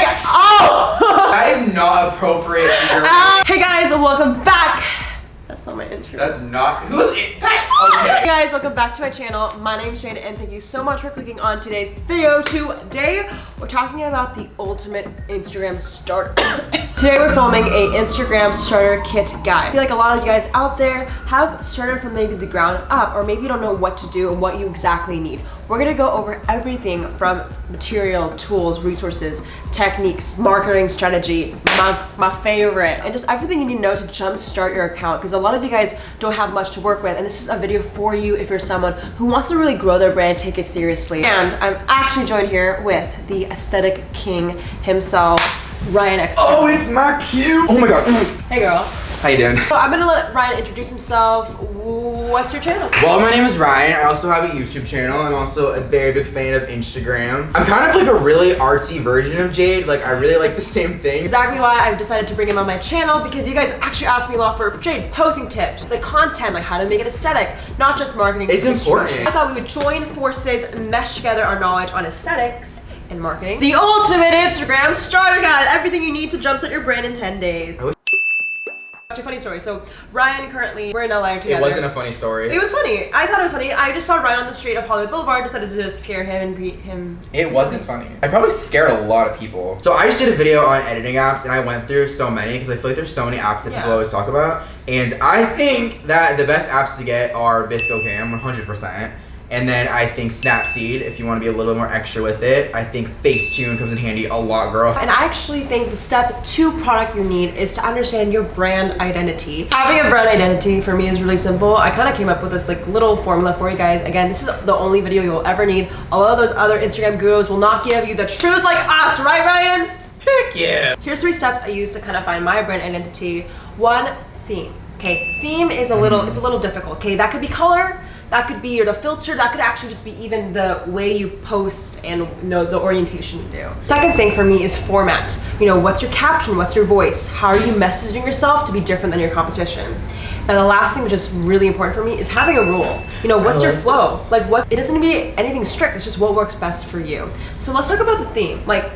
Hey guys. Oh! That is not appropriate Uh, hey guys, welcome back. That's not my intro. That's not who's it? That, Hey guys, welcome back to my channel. My name's Jade and thank you so much for clicking on today's video. Today, we're talking about the ultimate Instagram starter. Today we're filming a Instagram starter kit guide. I feel like a lot of you guys out there have started from maybe the ground up or maybe you don't know what to do and what you exactly need. We're gonna go over everything from material, tools, resources, techniques, marketing strategy, my, my favorite, and just everything you need to know to jumpstart your account because a lot of you guys don't have much to work with and this is a video for you if you're someone who wants to really grow their brand, take it seriously. And I'm actually joined here with the aesthetic king himself, Ryan X. Oh, it's my cue. Oh my god. Hey girl. How you doing? So I'm gonna let Ryan introduce himself. What's your channel? Well, my name is Ryan. I also have a YouTube channel. I'm also a very big fan of Instagram. I'm kind of like a really artsy version of Jade. Like, I really like the same thing. Exactly why I've decided to bring him on my channel because you guys actually asked me a lot for Jade posing tips, the content, like how to make it aesthetic, not just marketing. It's important. I thought we would join forces and mesh together our knowledge on aesthetics and marketing. The ultimate Instagram starter guide, everything you need to jumpstart your brand in 10 days. Actually, funny story. So Ryan currently, we're in LA together. It wasn't a funny story. It was funny. I thought it was funny. I just saw Ryan on the street of Hollywood Boulevard, decided to scare him and greet him. It wasn't funny. I probably scared a lot of people. So I just did a video on editing apps and I went through so many because I feel like there's so many apps that Yeah. people always talk about. And I think that the best apps to get are VSCO Cam, 100%. And then I think Snapseed, if you want to be a little bit more extra with it. I think Facetune comes in handy a lot, girl. And I actually think the step two product you need is to understand your brand identity. Having a brand identity for me is really simple. I kind of came up with this like little formula for you guys. Again, this is the only video you'll ever need. A lot of those other Instagram gurus will not give you the truth like us, right Ryan? Heck yeah. Here's three steps I use to kind of find my brand identity. One, theme. Okay, theme is a little, it's a little difficult. Okay, that could be color, that could be the filter, that could actually just be even the way you post and you know the orientation you do. Second thing for me is format. You know, what's your caption, what's your voice? How are you messaging yourself to be different than your competition? And the last thing which is really important for me is having a rule. You know, what's your flow? Like what, it doesn't need to be anything strict, it's just what works best for you. So let's talk about the theme. Like,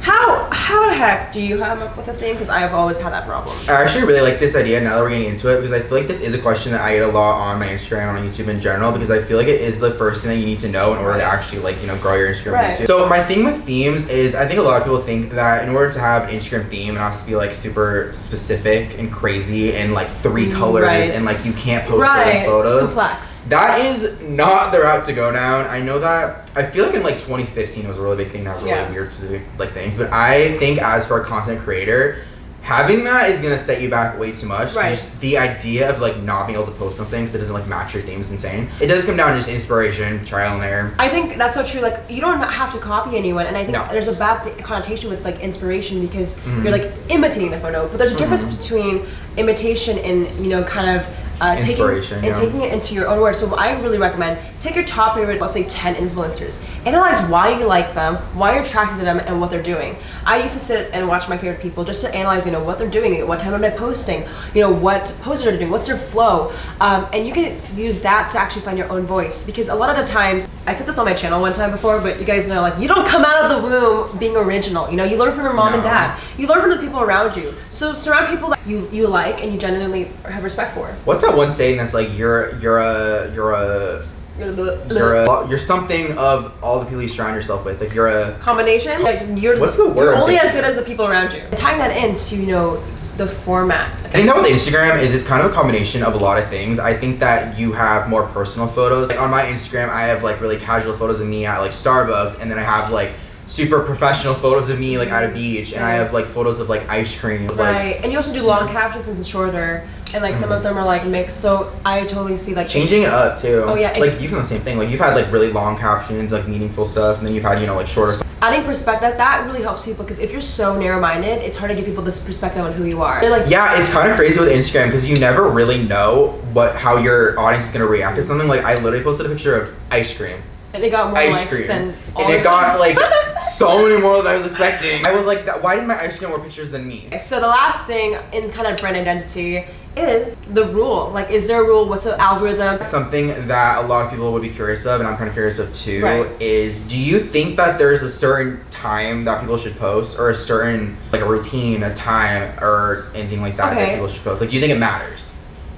how heck do you come up with a theme? Because I have always had that problem. I actually really like this idea now that we're getting into it because I feel like this is a question that I get a lot on my Instagram and on YouTube in general because I feel like it is the first thing that you need to know in order to actually like you know grow your Instagram Right. YouTube. So my thing with themes is I think a lot of people think that in order to have an Instagram theme it has to be like super specific and crazy and like three mm, colors Right. and like you can't post right, certain it's complex. That is not the route to go down. I know that. I feel like in like 2015 it was a really big thing that have really Yeah. weird specific like things. But I think as for a content creator, having that is gonna set you back way too much. Right. Just the idea of like not being able to post something because it doesn't like match your theme is insane. It does come down to just inspiration, trial and error. I think that's so true. Like you don't have to copy anyone, and I think No. there's a bad th- connotation with like inspiration because Mhm. you're like imitating the photo. But there's a difference Mhm. between imitation and you know kind of uh, taking Inspiration, and yeah. taking it into your own words. So I really recommend take your top favorite, let's say 10 influencers, analyze why you like them, why you're attracted to them, and what they're doing. I used to sit and watch my favorite people just to analyze, you know, what they're doing, what time are they posting, you know, what poses are they're doing, what's their flow, um, and you can use that to actually find your own voice. Because a lot of the times, I said this on my channel one time before, but you guys know, like, you don't come out of the womb being original. You know, you learn from your mom and dad. You learn from the people around you. So surround people that you you like and you genuinely have respect for. What's that one saying that's like you're you're a you're a you're a you're something of all the people you surround yourself with. Like you're a combination. Yeah, You're, What's the You're word? only as good as the people around you. Tying that into you know the format. I think that with Instagram is it's kind of a combination of a lot of things. I think that you have more personal photos. Like on my Instagram, I have like really casual photos of me at like Starbucks, and then I have like super professional photos of me like at a beach, and I have like photos of like ice cream. Like, Right, and you also do long captions and shorter, and like some of mm-hmm. them are like mixed. So I totally see like Changing it up too. Oh, yeah, Like you've done the same thing. Like you've had like really long captions, like meaningful stuff, and then you've had you know like shorter. Adding perspective. That really helps people because if you're so narrow-minded, it's hard to give people this perspective on who you are. They're like, Yeah, it's kind of crazy with Instagram because you never really know what how your audience is gonna react to something. Like I literally posted a picture of ice cream. And it got more ice likes cream. than all and it got like so many more than I was expecting. I was like, that, why did my ice cream get more pictures than me? So the last thing in kind of brand identity is the rule. Like, is there a rule? What's the algorithm? Something that a lot of people would be curious of, and I'm kind of curious of too, Right. is do you think that there's a certain time that people should post, or a certain like a routine, a time, or anything like that Okay. that people should post? Like, do you think it matters?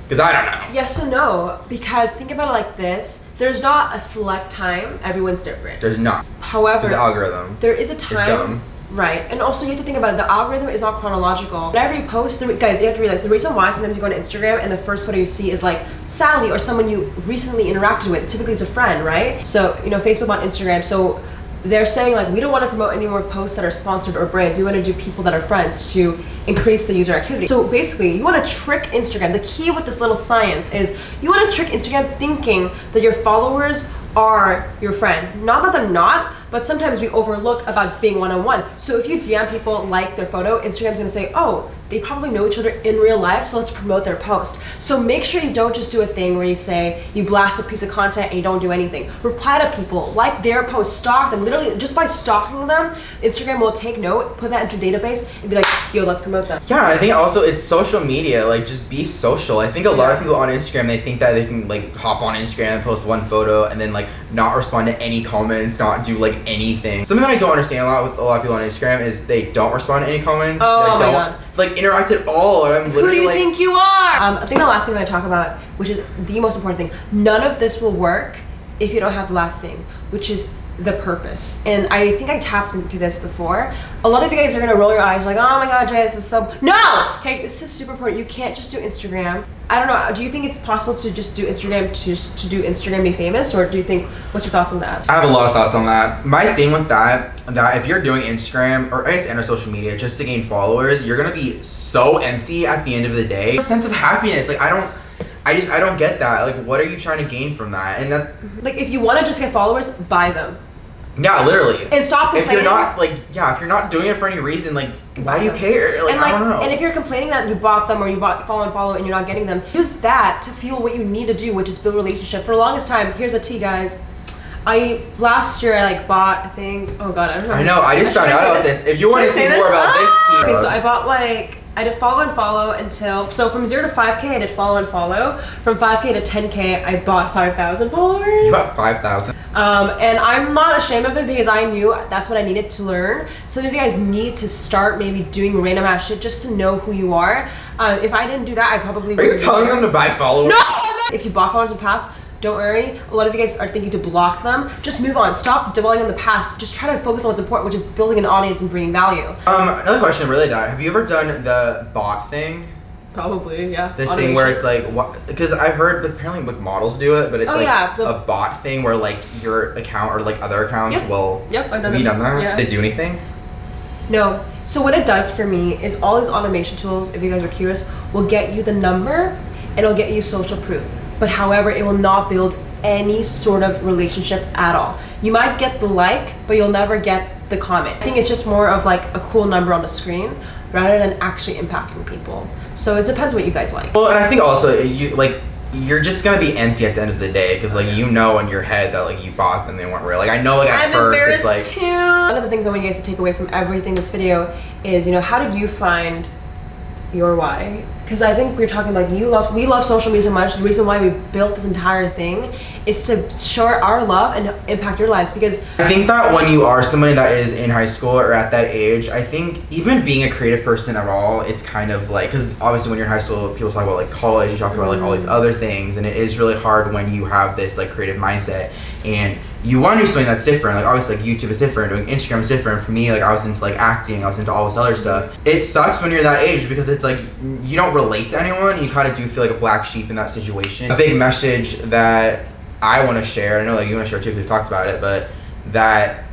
Because I don't know. Yes and no, because think about it like this: there's not a select time. Everyone's different. There's not. However, the algorithm. there is a time. Right, and also you have to think about it, the algorithm is not chronological. You post, the, guys, you have to realize the reason why sometimes you go on Instagram and the first photo you see is like Sally or someone you recently interacted with. Typically, it's a friend, right? So you know, Facebook on Instagram. So they're saying like we don't want to promote any more posts that are sponsored or brands. We want to do people that are friends to increase the user activity. So basically, you want to trick Instagram. The key with this little science is you want to trick Instagram thinking that your followers are your friends. Not that they're not, but sometimes we overlook about being one-on-one. So if you DM people like their photo, Instagram's gonna say, oh, they probably know each other in real life, so let's promote their post. So make sure you don't just do a thing where you say, you blast a piece of content and you don't do anything. Reply to people, like their post, stalk them. Literally, just by stalking them, Instagram will take note, put that into a database, and be like, yo, let's promote them. Yeah, I think also it's social media. Like, just be social. I think a lot of people on Instagram they think that they can like hop on Instagram and post one photo and then like not respond to any comments, not do like anything. Something that I don't understand a lot with a lot of people on Instagram is they don't respond to any comments. Oh they don't God. like interact at all. I'm Who do you like, think you are? Um, I think the last thing I'm gonna talk about, which is the most important thing, none of this will work if you don't have the last thing, which is the purpose. And I think I tapped into this before. A lot of you guys are gonna roll your eyes like, oh my god, Jay, this is so no! Okay, this is super important. You can't just do Instagram. I don't know. Do you think it's possible to just do Instagram to just to do Instagram be famous, or do you think what's your thoughts on that? I have a lot of thoughts on that. My thing with that, that if you're doing Instagram or I guess any social media just to gain followers, you're gonna be so empty at the end of the day. A sense of happiness, like I don't, I just I don't get that. Like, what are you trying to gain from that? And that, Like, if you want to just get followers, buy them yeah, literally. and stop complaining. if you're not like yeah if you're not doing it for any reason like why do you care like, and like, i don't know and if you're complaining that you bought them or you bought follow and follow and you're not getting them, use that to fuel what you need to do, which is build a relationship. For the longest time, here's a tea, guys. I last year I like bought I think oh god I don't know. i know i just found out about this if you want to see more this? about Ah! this Okay, so I bought like I did follow and follow until so from zero to five k I did follow and follow. From five k to ten k I bought five thousand followers. you got 5000 Um, and I'm not ashamed of it because I knew that's what I needed to learn. Some of you guys need to start maybe doing random ass shit just to know who you are. Uh, if I didn't do that, I probably are you telling them to buy followers No! If you bought followers in the past, don't worry. A lot of you guys are thinking to block them. Just move on. Stop dwelling on the past. Just try to focus on what's important, which is building an audience and bringing value. um another question really that have you ever done the bot thing Probably, yeah. the thing where it's like what because i've heard that apparently like models do it but it's Oh, like yeah, the- a bot thing where like your account or like other accounts Yep. will Yep, I've done have done that Yeah. did it do anything No. So what it does for me is all these automation tools, if you guys are curious, will get you the number and it'll get you social proof. But however, it will not build any sort of relationship at all. You might get the like, but you'll never get the comment. I think it's just more of like a cool number on the screen rather than actually impacting people. So it depends what you guys like. Well, and I think also you like you're just gonna be empty at the end of the day because like you know in your head that like you bought them they weren't real. Like I know like at I'm first it's like too. One of the things I want you guys to take away from everything this video is, you know, how did you find your why? Because I think we're talking about you love, we love social media so much. The reason why we built this entire thing is to show our love and impact your lives. Because I think that when you are somebody that is in high school or at that age, I think even being a creative person at all, it's kind of like because obviously when you're in high school, people talk about like college, you talk about like all these mm-hmm. other things, and it is really hard when you have this like creative mindset and you want to do something that's different. Like obviously like YouTube is different, doing Instagram is different. For me, like I was into like acting, I was into all this other stuff. It sucks when you're that age because it's like you don't relate to anyone. You kind of do feel like a black sheep in that situation. A big message that I want to share. I know like you want to share too because we talked about it, but that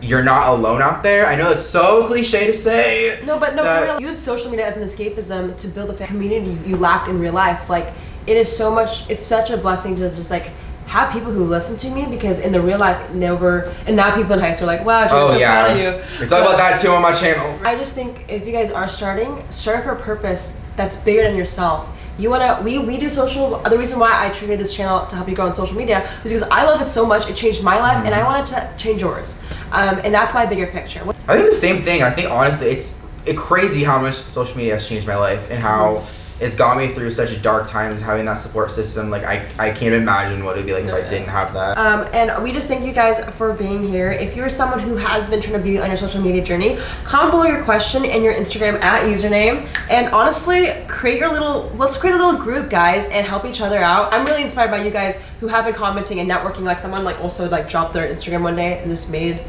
you're not alone out there. I know it's so cliche to say. no, but no, for real, use social media as an escapism to build a community you lacked in real life. Like it is so much. It's such a blessing to just like. Have people who listen to me because in the real life, never, and now people in high school are like, wow, Oh yeah, you. we talk about that too on my channel. I just think if you guys are starting, start for a purpose that's bigger than yourself. you wanna we we do social. The reason why I created this channel to help you grow on social media is because I love it so much. It changed my life, and I wanted to change yours. Um, and that's my bigger picture. I think the same thing. I think honestly, it's it crazy how much social media has changed my life and how it's got me through such a dark times. Having that support system, like I, I can't imagine what it'd be like if I didn't have that. Um, and we just thank you guys for being here. If you're someone who has been trying to be on your social media journey, comment below your question and your Instagram at username. And honestly, create your little, let's create a little group, guys, and help each other out. I'm really inspired by you guys who have been commenting and networking. Like someone like also like dropped their Instagram one day and just made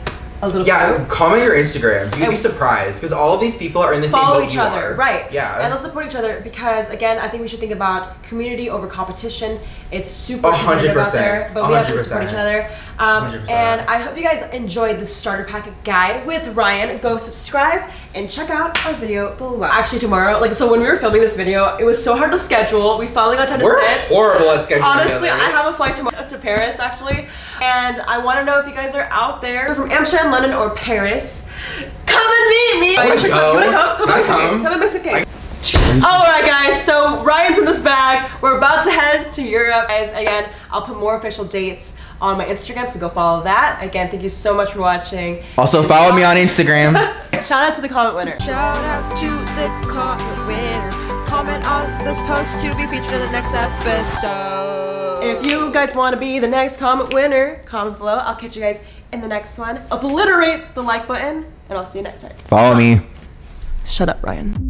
a little Yeah, group. comment your Instagram. You'd be surprised because all of these people are in the same follow boat each other, are. right? Yeah. and let's support each other because again, I think we should think about community over competition. It's super competitive out there, but we have to support each other. Um, 100%. and I hope you guys enjoyed the starter pack guide with Ryan. Go subscribe and check out our video below. Actually, tomorrow, like so, when we were filming this video, it was so hard to schedule. We finally got time to We're sit. horrible at scheduling. Honestly. I have a flight tomorrow to Paris actually, and I want to know if you guys are out there from Amsterdam, London, or Paris. Come and meet me. I wanna go. You wanna come? Come Can I in my come? Come in my suitcase. All right, guys. So Ryan's in this bag. We're about to head to Europe. Guys, again, I'll put more official dates on my Instagram, so go follow that. Again, thank you so much for watching. Also, follow me on Instagram. Shout out to the comment winner. Shout out to the comment winner. Comment on this post to be featured in the next episode. If you guys want to be the next comment winner, comment below. I'll catch you guys in the next one. Obliterate the like button, and I'll see you next time. follow me. Shut up, Ryan.